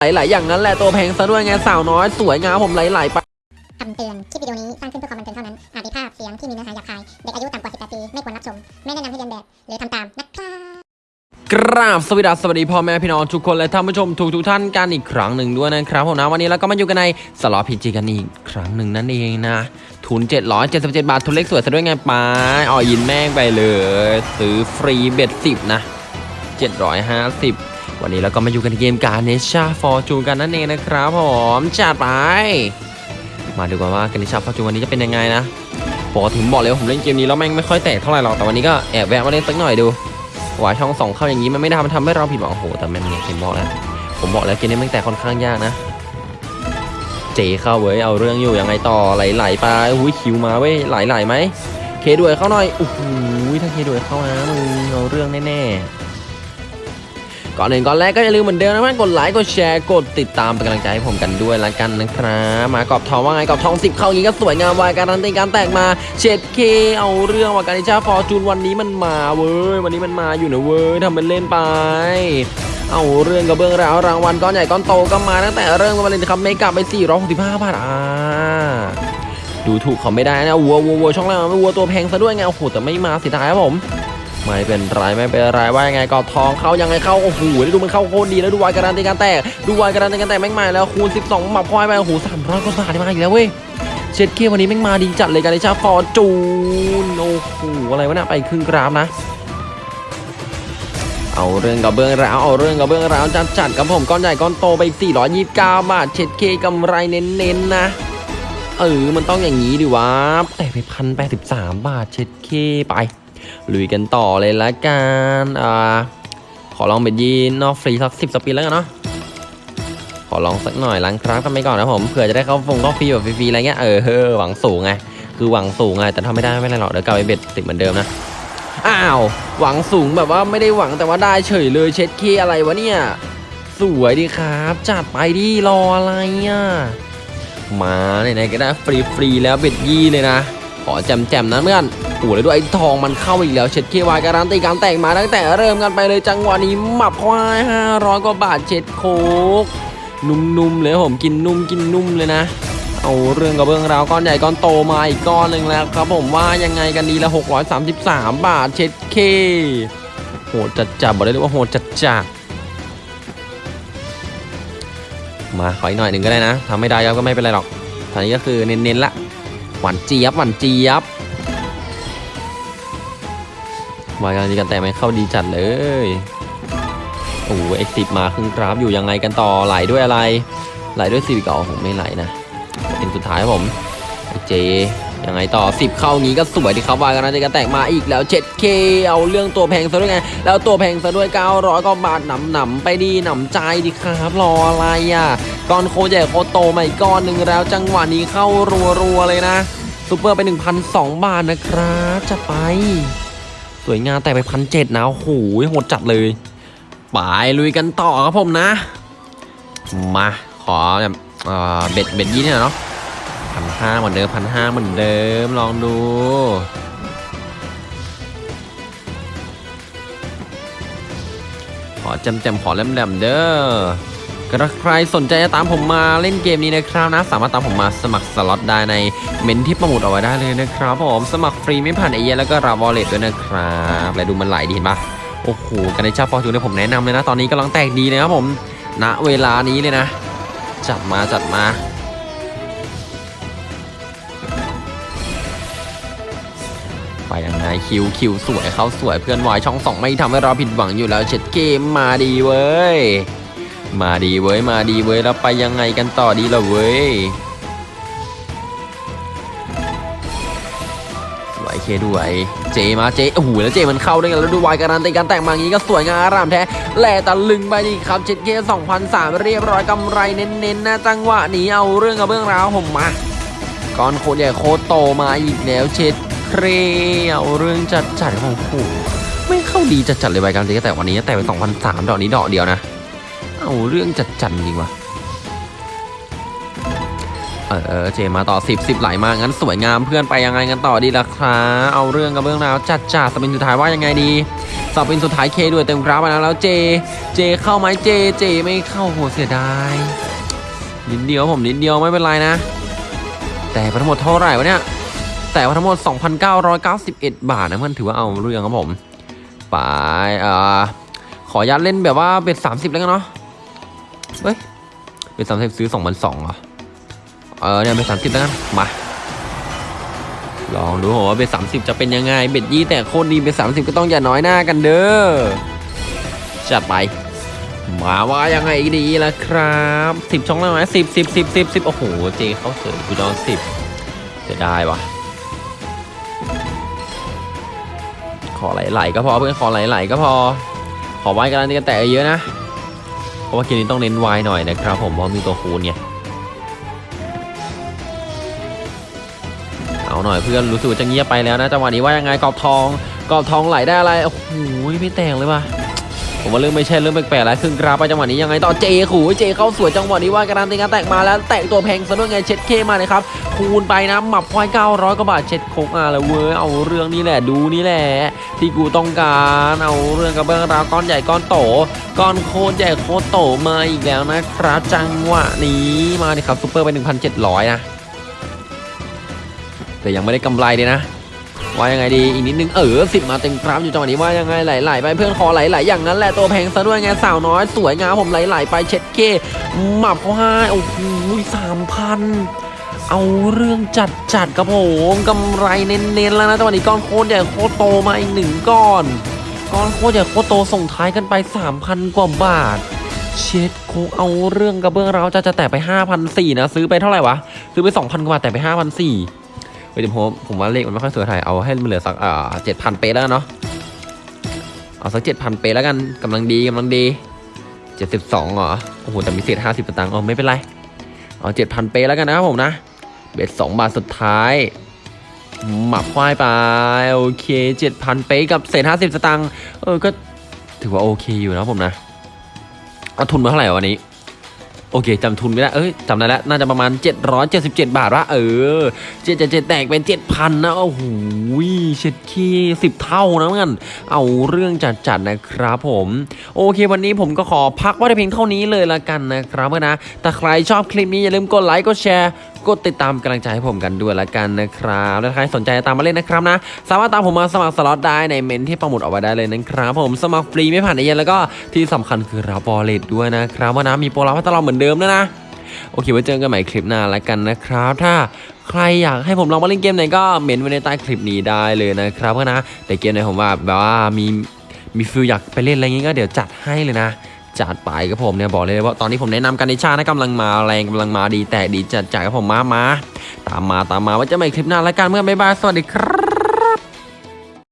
ไหลๆอย่างนั้นแหละตัวแพงซะด้วยไงสาวน้อยสวยงามผมไหลๆไปคำเตือน คลิปวิดีโอนี้สร้างขึ้นเพื่อความบันเทิงเท่านั้น อาจมีภาพเสียงที่มีเนื้อหาหยาบคาย เด็กอายุต่ำกว่า 18 ปี ไม่ควรรับชม ไม่แนะนำให้เลียนแบบ หรือทำตามนะครับกราบสวัสดีสวัสดีพ่อแม่พี่น้องทุกคนและท่านผู้ชมทุกทุกๆท่านกันอีกครั้งหนึ่งด้วยนะครับผมนะวันนี้เราก็มาอยู่กันในสล็อต PG กันอีกครั้งหนึ่งนั่นเองนะ ทุน 777 บาททุนเล็กสวยซะด้วยไงปาอ่อยินแม่งไปเลย ซื้อฟรี bet สิบนะ750 วันนี้เราก็มาอยู่กันที่เกม Ganesha Fortune กันนั่นเองนะครับผมจัดไป มาดูกันว่า Ganesha Fortune วันนี้จะเป็นยังไงนะปกติผมบอกเลยว่าผมเล่นเกมนี้แล้วแม่งไม่ค่อยแตกเท่าไหร่หรอกแต่วันนี้ก็แอบแวะมาเล่นสักหน่อยดูว่าช่องสองเข้าอย่างนี้มันไม่ได้มันทำให้เราผิดหวังโอ้โหแต่แม่งเนี่ยผมบอกแล้วผมบอกแล้วเกมนี้แม่งแตกค่อนข้างยากนะ J เข้าเว้ยเอาเรื่องอยู่ยังไงต่อไหลๆไปอุ้ย Q มาเว้ยไหลๆไหมK ด้วยเข้าหน่อยโอ้โหถ้า K ด้วยเข้านะมึงเอาเรื่องแน่ๆ ก่อนอื่นก่อนแรกก็อย่าลืมเหมือนเดิมนะเพื่อนกดไลค์กดแชร์กดติดตามเป็นกำลังใจให้ผมกันด้วยละกันนะครับมากรอบทองว่าไงกรอบทองสิบเข้าอย่างนี้ก็สวยงาม wild การันตีการแตกมาเช็ดเข้เอาเรื่องว่ะ Ganesha Fortune วันนี้มันมาเว้ยวันนี้มันมาอยู่นะเว้ยทำเป็นเล่นไปเอาเรื่องกับเบื้องราวรางวัลก้อนใหญ่ก้อนโตก็มาตั้งแต่เริ่มกันมาเลยนะครับ mega ไป465บาทอ่าดูถูกเขาไม่ได้นะวัววัววัวช่องล่างวัวตัวแพงซะด้วยไงโอ้โหแต่ไม่มาเสียดายครับผม ไม่เป็นไรไม่เป็นไรว่ายังไงก็ทองเข้ายังไงเข้าโอ้โหดูมันเข้าโคตรดีแล้วดูวายการันตีการแตกดูวายการันตีการแตกแม่งมาแล้วคูณ 12หมับควายไปโอ้โห300กว่าบาทมาอีกแล้วเว้ยเช็ดเกียร์วันนี้แม่งมาดีจัดเลยการิชาฟอร์จูนโอ้โหอะไรวะเนี่ยไปครึ่งกราฟนะ เอาเรื่องกับเบื้องราวเอาเรื่องกับเบื้องราวจัดจัดกับผมก้อนใหญ่ก้อนโตไปอีก429 บาทเช็ดเคกำไรเน้นๆนะเออมันต้องอย่างนี้ดิวะแต่ไปพันแปดสิบสามบาทเช็ดเคไป ลุยกันต่อเลยละกันอ่าขอลองเป็นยีนนอกฟรีสักสิบสปินแล้วกันเนาะขอลองสักหน่อยล้างครั้งกันไปก่อนนะผมเผื่อจะได้เข้าฟงเข้าฟรีแบบฟรีๆอะไรเงี้ยเออเฮอหวังสูงไงคือหวังสูงไงแต่ถ้าไม่ได้ไม่เป็นไรหรอกเดี๋ยวกลับไปเบ็ดติดเหมือนเดิมนะอ้าวหวังสูงแบบว่าไม่ได้หวังแต่ว่าได้เฉยเลยเช็ดเคอะไรวะเนี่ยสวยดีครับ จัดไปดิรออะไรอะมาไหนๆก็ได้ฟรีๆแล้วเบ็ดยี่เลยนะ ขอแจมๆนะเพื่อน โอ้แล้วด้วยไอ้ทองมันเข้าอีกแล้วเช็ดเควายการันตีการแต่งมาตั้งแต่เริ่มกันไปเลยจังหวะนี้หมับควาย500กว่าบาทเช็ดโคกนุ่มๆเลยผมกินนุ่มกินนุ่มเลยนะเอาเรื่องกับเรื่องราวก้อนใหญ่ก้อนโตมาอีกก้อนหนึ่งแล้วครับผมว่ายังไงกันดีละ 633 บาทเช็ดเคโหดจัดจับบอกได้เลยว่าโหดจัดจัดมาขออีกหน่อยหนึ่งก็ได้นะทำไม่ได้ก็ไม่เป็นไรหรอกตอนนี้ก็คือเน้นๆละหวานเจี๊ยบหวานเจี๊ยบ วายกันดีกันแต่ไม่เข้าดีจัดเลยโอ้เอ็กซิมาครึ่งกราฟอยู่ยังไงกันต่อไหลด้วยอะไร ไหลด้วยซีวิกอ๋อผมไม่ไหลนะเป็นสุดท้ายผมไอเจยังไงต่อ 10 เข้างี้ก็สวยดีครับวายกันนะจะแตกมาอีกแล้ว 7K เอาเรื่องตัวแพงซะด้วยไง แล้วตัวแพงซะด้วย 900กว่าบาทหนำหนำไปดีหนำใจดีครับรออะไรอะก้อนโคตรใหญ่โคตรโตมาอีกก้อนหนึ่งแล้วจังหวะนี้เข้ารัวๆเลยนะซูเปอร์ไป 1,002 บาทนะครับจะไป สวยงามแต่ไปพันเจ็ดนะโอ้โหโหดจัดเลยไปลุยกันต่อครับผมนะ มาขอแบบ bet bet ยี่เนี่ยเนาะพันห้าเหมือนเดิมพันห้าเหมือนเดิมลองดูขอจำจำๆขอแหลมๆเด้อ กระใครสนใจจะตามผมมาเล่นเกมนี้นะครับนะ สามารถตามผมมาสมัครสล็อตได้ในเมนต์ที่ปักหมุดเอาไว้ได้เลยนะครับผมสมัครฟรีไม่ผ่านเอเย่นต์แล้วก็รับ wallet ด้วยนะครับและดูมันไหลดีเห็นปะโอ้โห Ganesha Fortune ผมแนะนำเลยนะ ตอนนี้กำลังแตกดีนะครับผมณเวลานี้เลยนะ จัดมาจัดมาไปยังไงคิวคิวสวยเขาสวยเพื่อนวายช่องสองไม่ทำให้เราผิดหวังอยู่แล้วเช็ดเกมมาดีเว้ย มาดีเว้ยมาดีเว้ยแล้วไปยังไงกันต่อดีล่ะเว้ยสวยเคด้วยเจมาเจโอ้โหแล้วเจมันเข้าด้วยกันแล้วดูวายการันตีการแต่งมางนี้ก็สวยงามอารามแท้แหล่ตะลึงไปดีครับเช็ดเคสองพันสามเรียบร้อยกำไรเน้นๆนะจังหวะนี้เอาเรื่องกับเรื่องราวผมมาก้อนโคตรใหญ่โคตรโตมาอีกแล้วเช็ดเครเอาเรื่องจัดจัดของผูไม่เข้าดีจัดจัดเลยใบการตีแต่วันนี้แต่ไปสองพันสามดอกนี้ดอกเดียวนะ เอาเรื่องจัดจัดจริงวะเออเจมาต่อสิบสิบไหลมางั้นสวยงามเพื่อนไปยังไงกันต่อดีล่ะครับเอาเรื่องกับเรื่องราวจัดจัดสปินสุดท้ายว่ายังไงดีสเป็นสุดท้ายเคด้วยเต็มกราฟมาแล้วเจ เจเข้าไหมเจเจไม่เข้าโหเสียดายนิดเดียวผมนิดเดียวไม่เป็นไรนะ แตกทั้งหมดเท่าไหร่วะเนี่ยแตกไปทั้งหมด 2,991 บาทนะเพื่อนถือว่าเอาเรื่องครับผมไปเอ่อขออนุญาตเล่นแบบว่า bet 30 แล้วกันเนาะ เฮ้ย bet 30ซื้อ2,200เหรอ เออเนี่ย bet 30แล้วกันมา ลองดูว่า bet 30จะเป็นยังไง bet ยี่แตกโคตรดี bet 30ก็ต้องอย่าน้อยหน้ากันเด้อ จัดไป มาว่ายังไงดีล่ะครับสิบช่องแล้วไหมสิบสิบสิบสิบสิบโอ้โห เจเขาเสริมกูจองสิบจะได้วะขอไหลๆก็พอเพื่อนขอไหลๆก็พอ ขอไว้กันนี่กันแต่เยอะนะ ราะว่าเกมนี้ต้องเน้นไวหน่อยนะครับผมเพราะมีตัวคูณไงเอาหน่อยเพื่อนรู้สึกจะเงียบไปแล้วนะจังหวะนี้ว่ายังไงกรอบทองกรอบทองไหลได้อะไรโอ้โหไม่แต่งเลยว่ะ ผมว่าเรื่องไม่ใช่เรื่องแปลกๆแล้วครึ่งกราฟไปจังหวะนี้ยังไงต่อเจขู่เจเข้าสวยจังหวะนี้ว่าการันตีการแตกมาแล้วแตกตัวแพงซะด้วยไงเช็ดเคมาเลยครับคูณไปนะหมับควาย900กว่าบาทเช็ดโคกอะแล้วเว้ยเอาเรื่องนี้แหละดูนี่แหละ ที่กูต้องการเอาเรื่องกับเบื้องราวก้อนใหญ่ก้อนโตก้อนโคตรใหญ่โคตรโตมาอีกแล้วนะครับจังหวะนี้มาดิครับซูเปอร์ไป 1,700 นะแต่ยังไม่ได้กำไรเลยนะ ว่ายังไงดีอีกนิดนึงเออสิบมาเต็มกราฟอยู่จังหวะนี้ว่ายังไงไหลๆไปเพื่อนคอไหลๆอย่างนั้นแหละตัวแพงซะด้วยไงสาวน้อยสวยงามผมไหลๆไปเช็ดเคหมับเขาให้โอ้โหสามพันเอาเรื่องจัดจัดๆครับผมกำไรเน้นๆแล้วนะจังหวะนี้ก้อนโคตรใหญ่โคตรโตมาอีกหนึ่งก้อน ก้อนโคตรใหญ่โคตรโตส่งท้ายกันไป 3,000 กว่าบาท เช็ดโคเอาเรื่องกระเบื้องเราจะจะแตะไป5,400นะซื้อไปเท่าไหร่วะซื้อไป2,000กว่าบาทแต่ไป5,400 เฮ้ยเดี๋ยวผมผมว่าเลขมันไม่ค่อยสวยเท่าไหร่เอาให้มันเหลือสักอ่าเจ็ดพันเป๊ะแล้วเนาะเอาสักเจ็ดพันเป๊ะแล้วกันกำลังดีกำลังดีเจ็ดสิบสองเหรอโอ้โหแต่มีเศษห้าสิบตังค์อ๋อไม่เป็นไรเอาเจ็ดพันเป๊ะแล้วกันนะครับผมนะเบ็ดสองบาทสุดท้ายหมับควายไปโอเคเจ็ดพันเป๊ะกับเศษห้าสิบตางค์เออก็ถือว่าโอเคอยู่นะผมนะเอาทุนมาเท่าไหร่วันนี้ โอเคจำทุนไม่ได้ เอ้ยจำได้แล้วน่าจะประมาณ 777 บาทวะเออเจ็ดเจ็ดเจ็ดแตกเป็น 7,000 นะ โอ้โหเช็ดขี้สิบเท่านะเพื่อนเอาเรื่องจัดๆนะครับผม โอเค วันนี้ผมก็ขอพักไว้แต่เพียงเท่านี้เลยละกันนะครับเพื่อนนะแต่ใครชอบคลิปนี้อย่าลืมกดไลค์กดแชร์ กดติดตามกำลังใจให้ผมกันด้วยละกันนะครับ และถ้าใครสนใจตามมาเล่นนะครับนะ สามารถตามผมมาสมัครสล็อตได้ในเมนที่ประมุดเอาไว้ได้เลยนะครับผมสมัครฟรีไม่ผ่านในเย็นแล้วก็ที่สำคัญคือรับ wallet ด้วยนะครับว่านะมีโปรรับให้ตลอดเหมือนเดิมด้วยนะโอเคไว้เจอกันใหม่คลิปหน้าแล้วกันนะครับ ถ้าใครอยากให้ผมลองมาเล่นเกมไหนก็เมนต์ไว้ในใต้คลิปนี้ได้เลยนะครับก็นะแต่เกมไหนผมว่าแบบว่ามีมี feel อยากไปเล่นอะไรอย่างงี้ก็เดี๋ยวจัดให้เลยนะ จัดไปครับผมเนี่ยบอกเลยว่าตอนนี้ผมแนะนำ Ganesha นะกำลังมาแรงกำลังมาดีแตกดีจัดจ่ายครับผมมามาตามมาตามมาไว้เจอกันใหม่คลิปหน้าแล้วกันเมื่อบ๊ายบายสวัสดีครับ